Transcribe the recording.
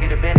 taking a bit